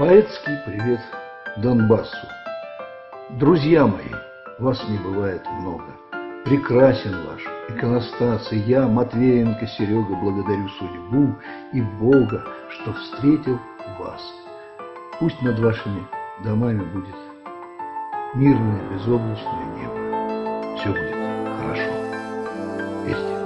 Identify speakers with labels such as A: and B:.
A: Поэтский привет Донбассу. Друзья мои, вас не бывает много. Прекрасен ваш иконостас, и я, Матвеенко Серега, благодарю судьбу и Бога, что встретил вас. Пусть над вашими домами будет мирное, безоблачное небо. Все будет хорошо. Верьте.